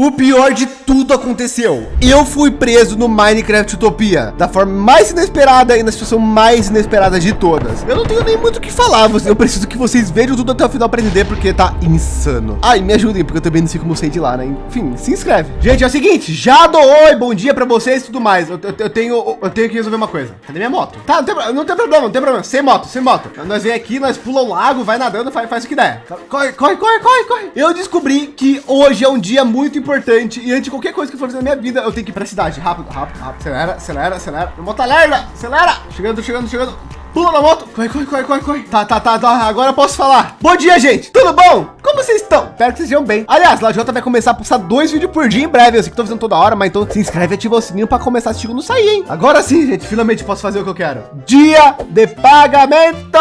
O pior de tudo aconteceu. Eu fui preso no Minecraft Utopia da forma mais inesperada e na situação mais inesperada de todas. Eu não tenho nem muito o que falar. Eu preciso que vocês vejam tudo até o final para entender porque tá insano. Ai, me ajudem porque eu também não sei como sair de lá, né? Enfim, se inscreve. Gente, é o seguinte, já dou oi, bom dia para vocês e tudo mais. Eu, eu, eu, tenho eu tenho que resolver uma coisa. Cadê minha moto? Tá, não tem, não tem problema, não tem problema. Sem moto, sem moto. Nós vem aqui, nós pula um lago, vai nadando, faz, faz o que der. Corre, corre, corre, corre, corre. Eu descobri que hoje é um dia muito importante e antes de qualquer coisa que for fazer na minha vida, eu tenho que ir para a cidade. Rápido, rápido, rápido. Acelera, acelera, acelera. Moto alerta, acelera. Chegando, chegando, chegando. Pula na moto. Corre, corre, corre, corre, corre. Tá, tá, tá, tá. Agora eu posso falar. Bom dia, gente. Tudo bom? Como vocês estão? Espero que vocês estejam bem. Aliás, a Jota vai começar a postar dois vídeos por dia em breve. Eu sei que tô fazendo toda hora, mas então se inscreve e ativa o sininho para começar assistir quando sair, hein? Agora sim, gente. Finalmente posso fazer o que eu quero. Dia de pagamento.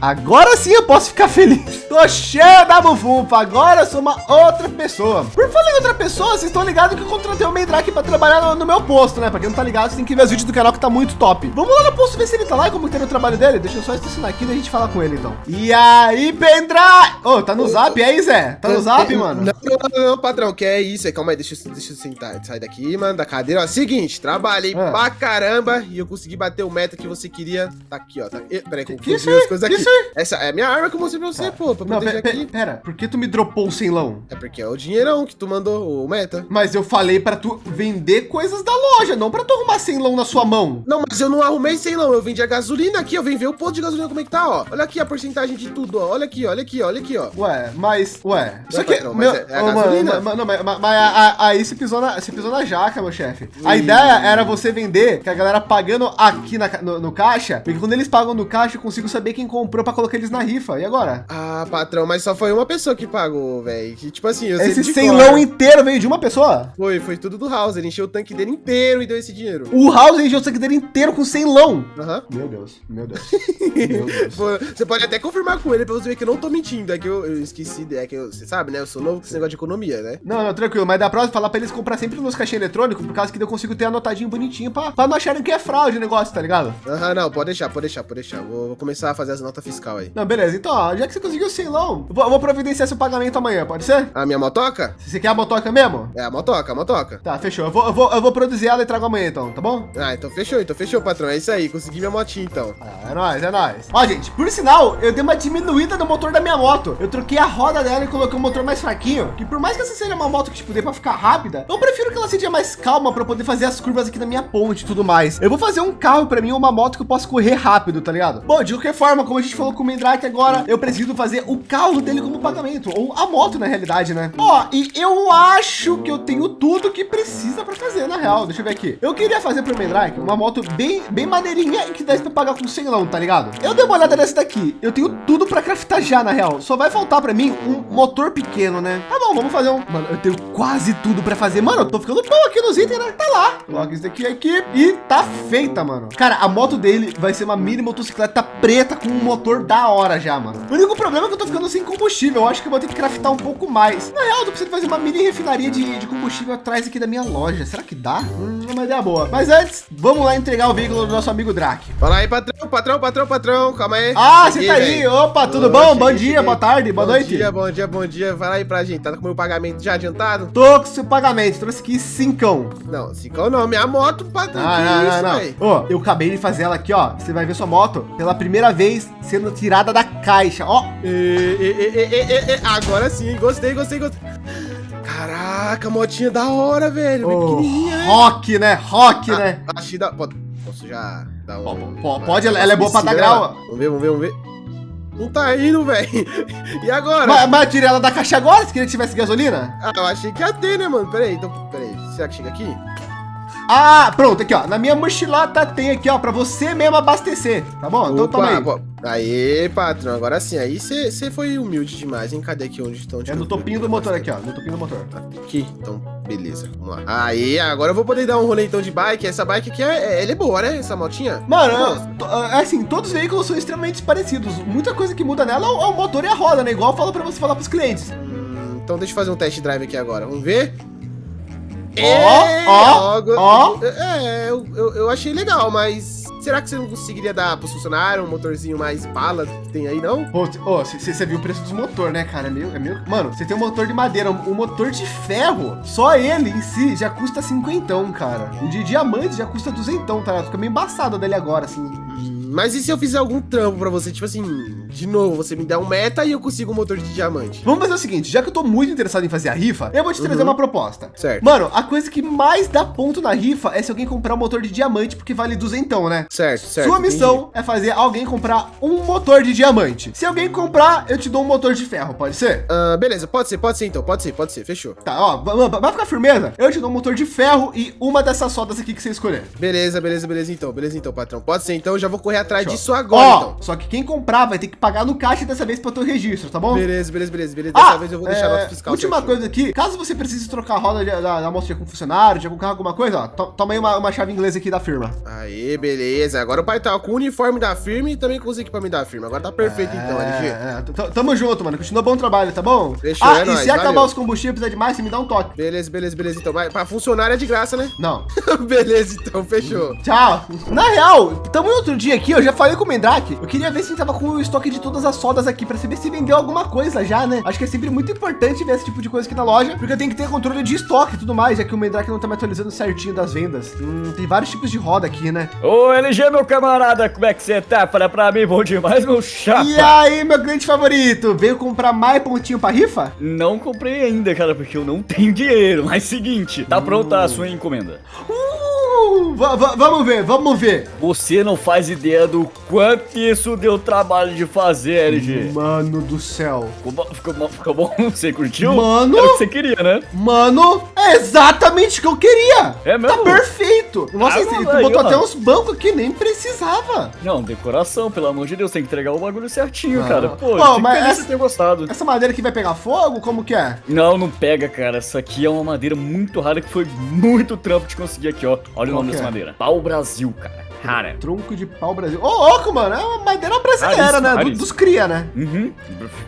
Agora sim eu posso ficar feliz. Tô cheio da bufunfa. Agora eu sou uma outra pessoa. Por falar em outra pessoa, vocês estão ligados que eu contratei o Mendrake para trabalhar no, meu posto, né? Para quem não tá ligado, tem que ver os vídeos do canal que tá muito top. Vamos lá no posto ver se ele tá lá e como que tá o trabalho dele. Deixa eu só estacionar aqui e a gente fala com ele, então. E aí, Pendra? Ô, oh, tá no zap aí, Zé? Tá no zap, mano? Não, não, não, patrão, que é isso? Calma aí, deixa eu, deixa eu sentar. Sai daqui, mano, da cadeira. Ó, seguinte, trabalhei ah. pra caramba e eu consegui bater o meta que você queria. Tá aqui, ó. Tá... Peraí, que, que isso as coisas aqui. Isso Essa é a minha arma que eu mostrei pra você, tá. pô. Pra não, pera, aqui. pera, por que tu me dropou o sem-lão? É porque é o dinheirão que tu mandou, o meta. Mas eu falei pra tu vender coisas da loja, não pra tu arrumar sem-lão na sua mão. Não, mas eu não arrumei sem-lão, eu vendi a gasolina aqui, eu vim ver o posto de gasolina como é que tá, ó. Olha aqui a porcentagem de tudo, ó. Olha aqui, olha aqui, olha aqui, ó. Ué, mas, ué, isso aqui, patrão, meu, é, é a gasolina. Mano, não, mas, mas aí você pisou na, você pisou na jaca, meu chefe. A ideia era você vender, que a galera pagando aqui na, no, no, caixa, porque quando eles pagam no caixa, eu consigo saber quem comprou para colocar eles na rifa. E agora? Ah, patrão, mas só foi uma pessoa que pagou, velho. Tipo assim, eu Esse ceilão inteiro veio de uma pessoa? Foi, foi tudo do House. Ele encheu o tanque dele inteiro e deu esse dinheiro. O House encheu o tanque dele inteiro com ceilão. Aham. Meu Deus, meu Deus. meu Deus. Você pode até confirmar com ele pra você ver que eu não tô mentindo. É que eu, eu esqueci, é que eu, você sabe, né? Eu sou novo com esse negócio de economia, né? Não, não, tranquilo. Mas da próxima, falar pra eles comprar sempre nos caixinhos eletrônicos, por causa que eu consigo ter anotadinho bonitinho pra, pra não acharem que é fraude o negócio, tá ligado? Aham, não, pode deixar, pode deixar, pode deixar. Vou, vou, começar a fazer as notas fiscal aí. Não, beleza. Então, ó, já que você conseguiu não, eu vou, vou providenciar seu pagamento amanhã, pode ser? A minha motoca? Você quer a motoca mesmo? É, a motoca, a motoca. Tá, fechou. Eu vou, eu vou, eu vou produzir ela e trago amanhã, então, tá bom? Ah, então fechou, então fechou, patrão. É isso aí, consegui minha motinha, então. Ah, é nóis, é nóis. Ó, gente, por sinal, eu dei uma diminuída no motor da minha moto. Eu troquei a roda dela e coloquei um motor mais fraquinho, que por mais que essa seja uma moto que, tipo, dê pra ficar rápida, eu prefiro que ela seja mais calma para poder fazer as curvas aqui na minha ponte e tudo mais. Eu vou fazer um carro para mim, uma moto que eu possa correr rápido, tá ligado? Bom, de qualquer forma, como a gente falou com o Mendrake agora, eu preciso fazer o carro dele como pagamento, ou a moto na realidade, né? Ó, e eu acho que eu tenho tudo que precisa para fazer, na real. Deixa eu ver aqui. Eu queria fazer para o Mendrake uma moto bem, bem maneirinha e que desse para pagar com 100 não, tá ligado? Eu dei uma olhada nessa daqui. Eu tenho tudo para craftar já, na real. Só vai faltar para mim um motor pequeno, né? Tá bom, vamos fazer um... Mano, eu tenho quase tudo para fazer. Mano, eu tô ficando bom aqui nos itens, né? Tá lá. Coloca isso aqui aqui e tá feita, mano. Cara, a moto dele vai ser uma mini motocicleta preta com um motor da hora já, mano. O único problema é que eu tô ficando sem combustível. Eu acho que eu vou ter que craftar um pouco mais. Na real, eu tô precisando fazer uma mini refinaria de, de combustível atrás aqui da minha loja. Será que dá? Hum, é uma ideia boa. Mas antes, vamos lá entregar o veículo do nosso amigo Drake. Fala aí, patrão, patrão, patrão, patrão. Calma aí. Ah, você tá aí. Opa, tudo bom? Cheguei, bom dia, cheguei. boa tarde, boa bom noite. Dia, bom dia, bom dia. Fala aí pra gente. Tá com o meu pagamento já adiantado? Tô com seu pagamento. Trouxe aqui cincão. Não, cincão não. Minha moto, patrão. Ah, não, isso, não, não. Ó, eu acabei de fazer ela aqui, ó. Você vai ver sua moto pela primeira vez sendo tirada da caixa, ó. E, e, e, Agora sim, gostei, gostei, gostei. Caraca, motinha da hora, velho. Oh, pequenininha. Rock, né? Rock, ah, né? Achei da... Posso já dar um... Pode, pode ela, ela é boa pra dar grau. Vamos ver, vamos ver, vamos ver. Não tá indo, velho. E agora? Mas, mas tirei ela da caixa agora, se queria que tivesse gasolina? Ah, eu achei que ia ter, né, mano? Peraí, então, peraí. Será que chega aqui? Ah, pronto, aqui, ó. Na minha mochilata tem aqui, ó, para você mesmo abastecer, tá bom? Então toma aí. Pô. Aê, patrão, agora sim. Aí você foi humilde demais, hein? Cadê aqui onde estão? É no topinho do motor aqui, ó. No topinho do motor. Aqui, então, beleza. Vamos lá. Aí, agora eu vou poder dar um rolê então de bike. Essa bike aqui, é, é, ela é boa, né? Essa motinha? Mano, é assim, todos os veículos são extremamente parecidos. Muita coisa que muda nela é o motor e a roda, né? Igual eu falo para você falar pros clientes. Hum, então deixa eu fazer um test drive aqui agora. Vamos ver? Ó, ó, ó. É, eu, eu, eu achei legal, mas Será que você não conseguiria dar pros funcionários um motorzinho mais bala que tem aí, não? Você viu o preço dos motor, né, cara? É meio, é meio... Mano, você tem um motor de madeira, um motor de ferro, só ele em si já custa cinquentão, cara. E de diamante já custa duzentão, tá? Fica meio embaçado dele agora, assim. Mas e se eu fizer algum trampo pra você? Tipo assim, de novo, você me dá um meta e eu consigo um motor de diamante. Vamos fazer o seguinte, já que eu tô muito interessado em fazer a rifa, eu vou te trazer uhum. uma proposta. Certo. Mano, a coisa que mais dá ponto na rifa é se alguém comprar um motor de diamante, porque vale duzentão, né? Certo, certo. Sua missão entendi. é fazer alguém comprar um motor de diamante. Se alguém comprar, eu te dou um motor de ferro, pode ser? Uh, beleza, pode ser, pode ser então, pode ser, pode ser, fechou. Tá, ó, vai ficar firmeza? Eu te dou um motor de ferro e uma dessas sodas aqui que você escolher. Beleza, beleza, beleza então, beleza então, patrão. Pode ser então, eu já vou correr atrás disso agora. Ó, então. só que quem comprar vai ter que pagar no caixa dessa vez para o teu registro, tá bom? Beleza, beleza, beleza, beleza. Dessa ah, vez eu vou deixar é, nota fiscal. Última certinho. coisa aqui, caso você precise trocar a roda da, da moça com funcionário, de algum carro, alguma coisa, ó, to, toma aí uma, uma, chave inglesa aqui da firma. Aí, beleza. Agora o pai tá com o uniforme da firma e também com os equipamentos da firma. Agora tá perfeito então, é, então, LG. É, tamo junto, mano. Continua bom trabalho, tá bom? Fechou, ah, é e nóis, se valeu. acabar os combustíveis precisar de mais, você me dá um toque. Beleza, beleza, beleza. Então, vai, pra funcionário é de graça, né? Não. beleza, então, fechou. Tchau. Na real, tamo outro dia aqui, eu já falei com o Mendrake. Eu queria ver se tava com o estoque de todas as sodas aqui para saber se vendeu alguma coisa já, né? Acho que é sempre muito importante ver esse tipo de coisa aqui na loja, porque eu tenho que ter controle de estoque e tudo mais, já que o Mendrake não tá me atualizando certinho das vendas. Hum, tem vários tipos de roda aqui, né? Ô, LG, meu camarada, como é que você tá? Fala pra mim, bom demais, meu chapa. E aí, meu cliente favorito, veio comprar mais pontinho pra rifa? Não comprei ainda, cara, porque eu não tenho dinheiro. Mas seguinte, tá pronta a sua encomenda. Uh! Vamos ver, vamos ver. Você não faz ideia do quanto isso deu trabalho de fazer, LG. Mano do céu. Ficou bom? Ficou, ficou bom? Você curtiu? Mano. Era o que você queria, né? Mano, é exatamente o que eu queria. É mesmo? Tá perfeito. Nossa, ah, tu botou até uns bancos que nem precisava. Não, decoração, pelo amor de Deus, tem que entregar o bagulho certinho, ah. cara. Pô, Pô mas essa, ter gostado. Essa madeira aqui vai pegar fogo? Como que é? Não, não pega, cara. Essa aqui é uma madeira muito rara que foi muito trampo de conseguir aqui, ó. Olha o nome madeira. Pau Brasil, cara. Cara. Tronco de pau Brasil. Ô, oh, louco, mano. É uma madeira brasileira, né? Do, dos cria, né? Uhum.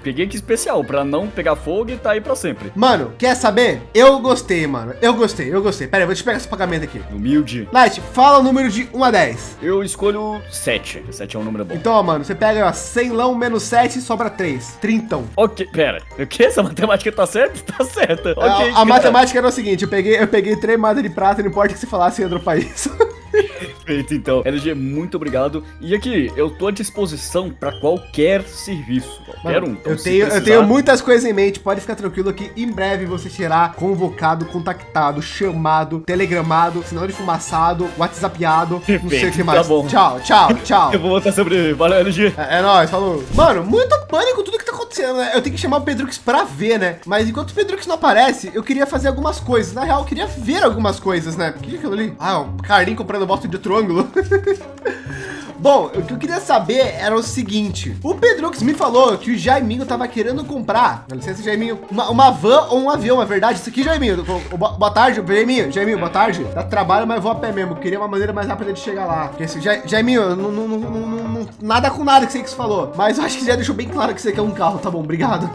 Peguei aqui especial pra não pegar fogo e tá aí pra sempre. Mano, quer saber? Eu gostei, mano. Eu gostei, eu gostei. Pera aí, vou te pegar esse pagamento aqui. Humilde. Light, fala o número de 1 a 10. Eu escolho 7. 7 é um número bom. Então, mano, você pega, ó, 100 lão menos 7 e sobra 3. Trintão. Ok, pera. O que? Essa matemática tá certa? Tá certa. É, ok. A, a matemática era o seguinte, eu peguei, eu peguei 3 moedas de prata, não importa o que você falasse, ia dropar isso. Perfeito, então. LG, muito obrigado. E aqui, eu tô à disposição para qualquer serviço, qualquer Mano, um. Então, eu, tenho, precisar... eu tenho muitas coisas em mente, pode ficar tranquilo que em breve você será convocado, contactado, chamado, telegramado, sinal de fumaçado, whatsappiado, Perfeito, não sei o que mais. Tá bom. Tchau, tchau, tchau. eu vou botar sobre Valeu, LG. É, é nóis, falou. Mano, muito pânico tudo que tá acontecendo, né? Eu tenho que chamar o Pedrux pra ver, né? Mas enquanto o Pedrux não aparece, eu queria fazer algumas coisas. Na real, eu queria ver algumas coisas, né? O que é aquilo ali? Ah, o Carlinho comprando bosta de outro ângulo. Bom, o que eu queria saber era o seguinte. O Pedrux me falou que o Jaiminho tava querendo comprar, dá licença, Jaiminho, uma, uma van ou um avião, é verdade? Isso aqui, Jaiminho. Boa tarde, Jaiminho. Jaiminho, boa tarde. Dá trabalho, mas vou a pé mesmo. Queria uma maneira mais rápida de chegar lá. Porque esse, Jaiminho, não, não, não, nada com nada que você falou. Mas eu acho que já deixou bem claro que você quer um carro, tá bom? Obrigado.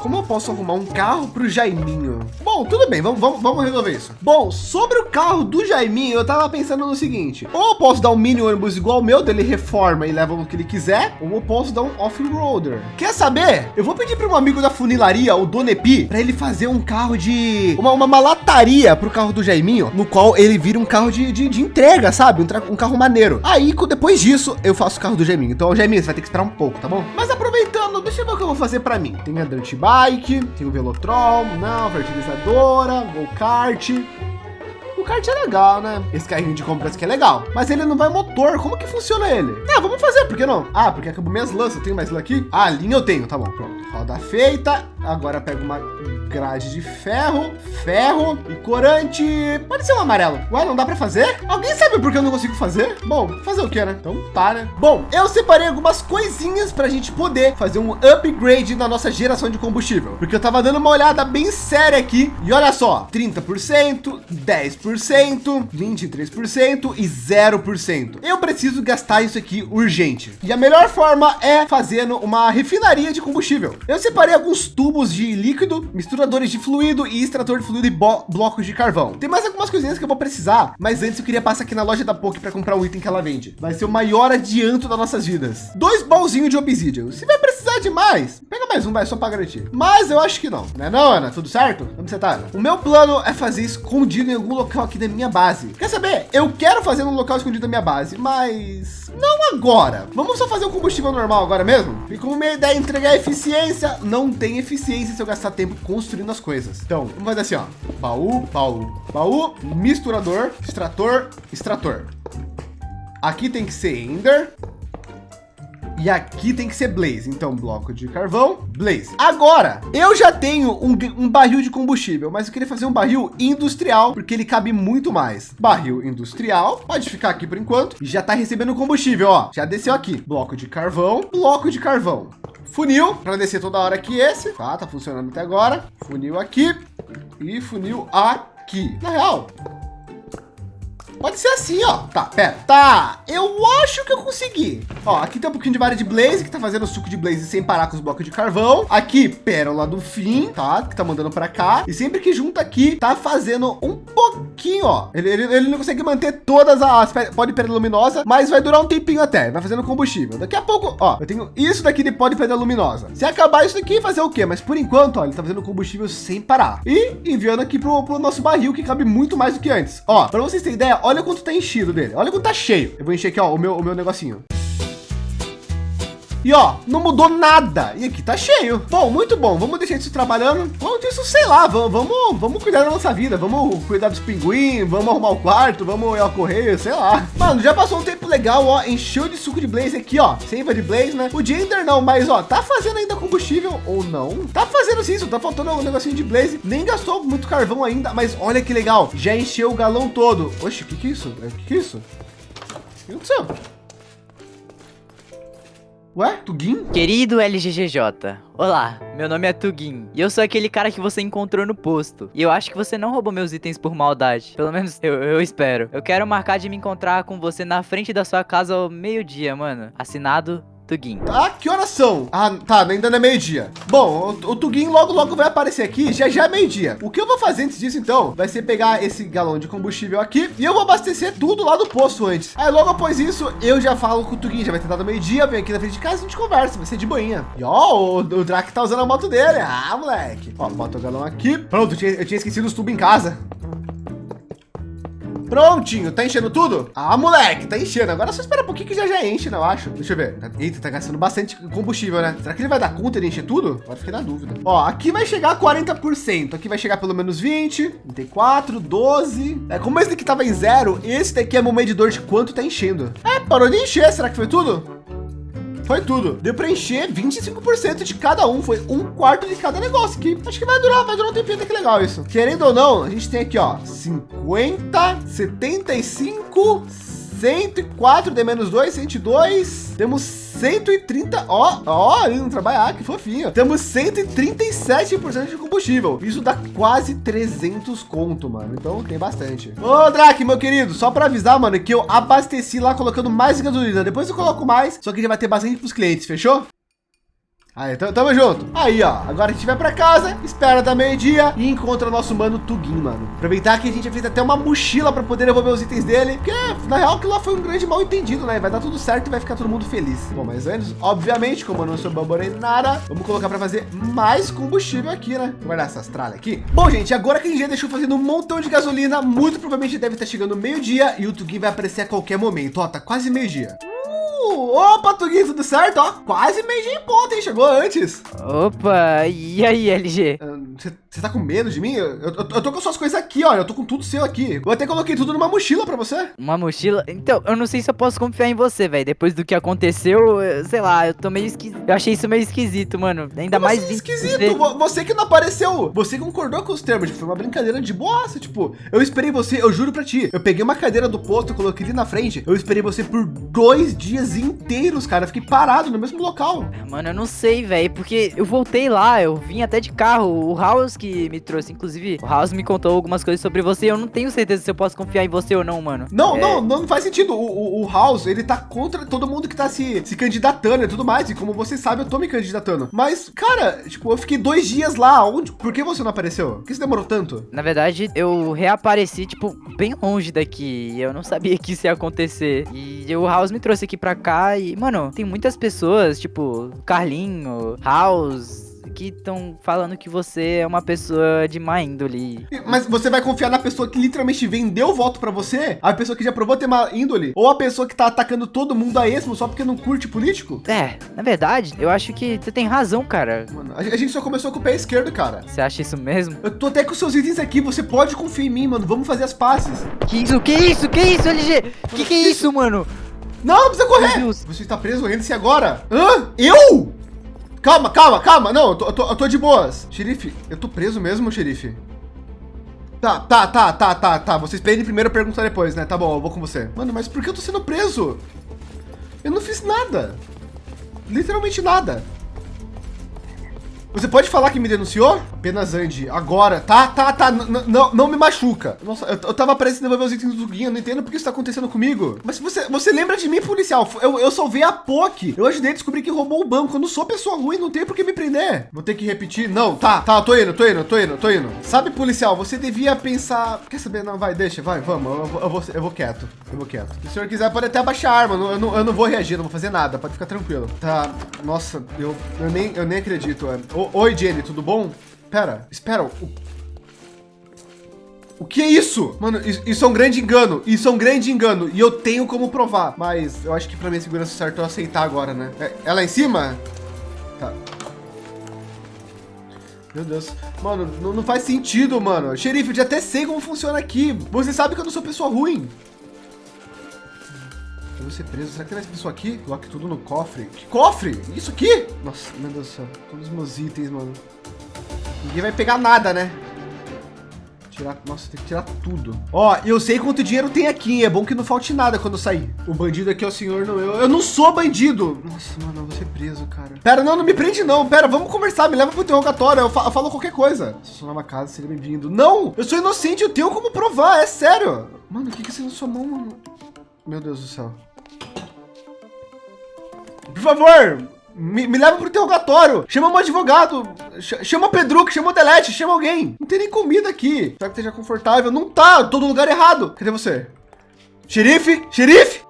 Como eu posso arrumar um carro para o Jaiminho? Bom, tudo bem, vamos, vamos, vamos resolver isso. Bom, sobre o carro do Jaiminho, eu tava pensando no seguinte. Ou eu posso dar um mini ônibus igual ao meu, dele reforma e leva o que ele quiser, ou eu posso dar um off-roader. Quer saber? Eu vou pedir para um amigo da funilaria, o Donepi, para ele fazer um carro de... Uma, uma malataria para o carro do Jaiminho, no qual ele vira um carro de, de, de entrega, sabe? Um, um, carro maneiro. Aí, depois disso, eu faço o carro do Jaiminho. Então, Jaiminho, você vai ter que esperar um pouco, tá bom? Mas aproveitando, deixa eu ver o que eu vou fazer para mim. Tem a Dirt Bike, tem o Velotrol, não, fertilizadora, Go Kart, kart é legal, né? Esse carrinho de compras aqui é legal, mas ele não vai motor. Como que funciona ele? Ah, vamos fazer, por que não? Ah, porque acabou minhas lanças. Eu tenho mais lá aqui? Ah, linha eu tenho, tá bom, pronto. Roda feita. Agora pego uma grade de ferro, ferro e corante. Pode ser um amarelo. Ué, não dá para fazer? Alguém sabe por que eu não consigo fazer? Bom, fazer o que, né? Então tá, né? Bom, eu separei algumas coisinhas para a gente poder fazer um upgrade na nossa geração de combustível. Porque eu tava dando uma olhada bem séria aqui. E olha só, 30%, 10%, 23% e 0%. Eu preciso gastar isso aqui urgente. E a melhor forma é fazendo uma refinaria de combustível. Eu separei alguns tubos de líquido, misturado misturadores de fluido e extrator de fluido e blocos de carvão. Tem mais algumas coisinhas que eu vou precisar, mas antes eu queria passar aqui na loja da POC para comprar um item que ela vende. Vai ser o maior adianto das nossas vidas. Dois baúzinhos de obsidian. Se vai precisar de mais, pega mais um, vai só para garantir. Mas eu acho que não, né não, Ana? Tudo certo? Onde você tá, Ana? O meu plano é fazer escondido em algum local aqui da minha base. Quer saber? Eu quero fazer um local escondido da minha base, mas não agora. Vamos só fazer um combustível normal agora mesmo? E como minha ideia é entregar eficiência, não tem eficiência se eu gastar tempo construindo as coisas. Então, vamos fazer assim, ó. Baú, baú, baú, misturador, extrator, extrator. Aqui tem que ser Ender. E aqui tem que ser Blaze. Então, bloco de carvão, Blaze. Agora, eu já tenho um, um, barril de combustível, mas eu queria fazer um barril industrial, porque ele cabe muito mais. Barril industrial, pode ficar aqui por enquanto. E já está recebendo combustível, ó. Já desceu aqui. Bloco de carvão, bloco de carvão. Funil, para descer toda hora aqui esse. Tá, tá funcionando até agora. Funil aqui e funil aqui. Na real, Pode ser assim, ó. Tá, pera. Tá, eu acho que eu consegui. Ó, aqui tem um pouquinho de vara de blaze, que tá fazendo suco de blaze sem parar com os blocos de carvão. Aqui, pérola do fim, tá? Que tá mandando para cá. E sempre que junta aqui, tá fazendo um pouquinho, ó. Ele, ele, ele não consegue manter todas as pó de pedra luminosa, mas vai durar um tempinho até. Vai fazendo combustível. Daqui a pouco, ó, eu tenho isso daqui de pó de pedra luminosa. Se acabar isso daqui, fazer o quê? Mas por enquanto, ó, ele tá fazendo combustível sem parar. E enviando aqui pro, pro nosso barril, que cabe muito mais do que antes. Ó, para vocês terem ideia, olha quanto tá enchido dele. Olha quanto tá cheio. Eu vou encher aqui, ó, o meu, o meu negocinho. E ó, não mudou nada. E aqui tá cheio. Bom, muito bom. Vamos deixar isso trabalhando. Vamos isso, sei lá. Vamos, vamos, cuidar da nossa vida. Vamos cuidar dos pinguins. Vamos arrumar o quarto. Vamos ir ao correio, sei lá. Mano, já passou um tempo legal, ó. Encheu de suco de blaze aqui, ó. Seiva de blaze, né? O Gender não, mas ó, tá fazendo ainda combustível ou não? Tá fazendo isso. Tá faltando um negocinho de blaze. Nem gastou muito carvão ainda, mas olha que legal. Já encheu o galão todo. Oxe, o que que é isso? O que que é isso? O que aconteceu? Ué, Tugin? Querido LGGJ, olá, meu nome é Tugin e eu sou aquele cara que você encontrou no posto. E eu acho que você não roubou meus itens por maldade, pelo menos eu, eu espero. Eu quero marcar de me encontrar com você na frente da sua casa ao meio-dia, mano. Assinado Tugin. Ah, que horas são? Ah, tá, ainda não é meio-dia. Bom, o, o logo, logo vai aparecer aqui, já já é meio-dia. O que eu vou fazer antes disso, então, vai ser pegar esse galão de combustível aqui e eu vou abastecer tudo lá do posto antes. Aí logo após isso, eu já falo com o Tugin, já vai ter dado meio-dia, vem aqui na frente de casa e a gente conversa, vai ser de boinha. E ó, o, o Drac tá usando a moto dele. Ah, moleque. Ó, bota o galão aqui. Pronto, eu tinha, eu tinha esquecido os tubos em casa. Prontinho, tá enchendo tudo? Ah, moleque, tá enchendo. Agora só espera um pouquinho que já já enche, não acho. Deixa eu ver. Eita, tá gastando bastante combustível, né? Será que ele vai dar conta de encher tudo? Agora fiquei na dúvida. Ó, aqui vai chegar a 40%. Aqui vai chegar pelo menos 20, 34, 12. É, como esse daqui tava em zero, esse daqui é meu medidor de quanto tá enchendo. É, parou de encher. Será que foi tudo? Foi tudo. Deu para encher 25% de cada um. Foi um quarto de cada negócio aqui. Acho que vai durar, vai durar um tempinho. Que legal isso. Querendo ou não, a gente tem aqui, ó, 50, 75, 104 D menos 2, 102. Temos 130, ó, ó, não trabalhar, que fofinho. Temos 137% de combustível. Isso dá quase 300 conto, mano. Então tem bastante. Ô, Drac, meu querido, só para avisar, mano, que eu abasteci lá colocando mais gasolina. Depois eu coloco mais, só que já vai ter bastante para os clientes, fechou? Aí, tamo junto. Aí, ó. Agora a gente vai para casa, espera da meio-dia e encontra nosso mano Tugin, mano. Aproveitar que a gente fez até uma mochila para poder devolver os itens dele. Porque, na real, que lá foi um grande mal entendido, né? Vai dar tudo certo e vai ficar todo mundo feliz. Bom, mas antes, obviamente, como eu não sou baborei nada, vamos colocar para fazer mais combustível aqui, né? Guardar essas tralhas aqui. Bom, gente, agora que a gente já deixou fazendo um montão de gasolina, muito provavelmente deve estar chegando meio-dia e o Tugin vai aparecer a qualquer momento. Ó, tá quase meio-dia. Opa, Tuguinho, tudo certo? Ó, quase meio dia em ponto, hein? Chegou antes. Opa, e aí, LG? Você uh, tá com medo de mim? Eu, eu, eu, tô com suas coisas aqui, ó. Eu tô com tudo seu aqui. Eu até coloquei tudo numa mochila pra você. Uma mochila? Então, eu não sei se eu posso confiar em você, velho. Depois do que aconteceu, sei lá, eu tô meio esquisito. Eu achei isso meio esquisito, mano. Ainda Como mais assim, esquisito. Você que não apareceu. Você concordou com os termos. Foi uma brincadeira de boassa. Tipo, eu esperei você, eu juro pra ti. Eu peguei uma cadeira do posto, coloquei ali na frente. Eu esperei você por dois dias inteiros, cara. Eu fiquei parado no mesmo local. Mano, eu não sei, velho, porque eu voltei lá, eu vim até de carro. O House que que me trouxe. Inclusive, o House me contou algumas coisas sobre você. Eu não tenho certeza se eu posso confiar em você ou não, mano. Não, É, não, não faz sentido. O, o, o House, ele tá contra todo mundo que tá se, se candidatando e tudo mais. E como você sabe, eu tô me candidatando. Mas, cara, tipo, eu fiquei dois dias lá. Onde? Por que você não apareceu? Por que você demorou tanto? Na verdade, eu reapareci, tipo, bem longe daqui. e Eu não sabia que isso ia acontecer. E o House me trouxe aqui pra cá. E, mano, tem muitas pessoas, tipo, Carlinho, House, que estão falando que você é uma pessoa de má índole. Mas você vai confiar na pessoa que literalmente vendeu o voto pra você? A pessoa que já provou ter má índole? Ou a pessoa que tá atacando todo mundo a esmo só porque não curte político? É, na verdade, eu acho que você tem razão, cara. Mano, a gente só começou com o pé esquerdo, cara. Você acha isso mesmo? Eu tô até com seus itens aqui, você pode confiar em mim, mano. Vamos fazer as pazes. Que isso? Que isso? Que isso, LG? Que que é isso, mano? Não, não precisa correr. Você está preso, renda-se agora. Hã? Eu? Calma, calma, calma. Não, eu tô, eu tô, eu tô de boas. Xerife, eu tô preso mesmo, xerife? Tá, tá, tá, tá, tá, tá. Vocês pedem primeiro, pergunta depois, né? Tá bom, eu vou com você. Mano, mas por que eu tô sendo preso? Eu não fiz nada. Literalmente nada. Você pode falar que me denunciou? Apenas Andy, agora. Tá, tá, tá. Não, não me machuca. Nossa, eu, eu tava prestes a devolver os itens do Guinha. Não entendo por que isso tá acontecendo comigo. Mas você, você lembra de mim, policial? Eu, eu salvei a POC. Eu ajudei a descobrir que roubou o banco. Eu não sou pessoa ruim, não tem por que me prender. Vou ter que repetir. Não, tá, tá. Tô indo, tô indo, tô indo, tô indo. Sabe, policial, você devia pensar. Quer saber? Não, vai, deixa, vai, vamos. Eu, vou- eu, vou, eu vou quieto. Eu vou quieto. Se o senhor quiser, pode até abaixar a arma. Eu eu não, eu não vou reagir, não vou fazer nada. Pode ficar tranquilo. Tá. Nossa, eu, eu, nem, eu nem acredito. é. Oi, Jenny, tudo bom? Pera, espera. O, o que é isso? Mano, isso, isso é um grande engano. Isso é um grande engano. E eu tenho como provar. Mas eu acho que pra minha segurança certo eu aceitar agora, né? É, é lá em cima? Tá. Meu Deus. Mano, não, não faz sentido, mano. Xerife, eu já até sei como funciona aqui. Você sabe que eu não sou pessoa ruim. Vou ser preso. Será que tem mais pessoa aqui? Coloque tudo no cofre. Que cofre? Isso aqui? Nossa, meu Deus do céu. Todos os meus itens, mano. Ninguém vai pegar nada, né? Tirar, nossa, tem que tirar tudo. Ó, eu sei quanto dinheiro tem aqui. É bom que não falte nada quando eu sair. O bandido aqui é o senhor, não eu. Eu não sou bandido. Nossa, mano, eu vou ser preso, cara. Pera, não, não me prende não. Pera, vamos conversar. Me leva pro interrogatório. Eu, fa- eu falo qualquer coisa. Se eu sou numa casa, seria bem-vindo. Não, eu sou inocente. Eu tenho como provar. É sério. Mano, o que que é isso na sua mão, mano? Meu Deus do céu. Por favor, me, me leva pro interrogatório. Chama um advogado. Ch- chama o Pedro, chama o Delete, chama alguém. Não tem nem comida aqui. Será que esteja confortável? Não tá, no lugar errado. Cadê você? Xerife? Xerife?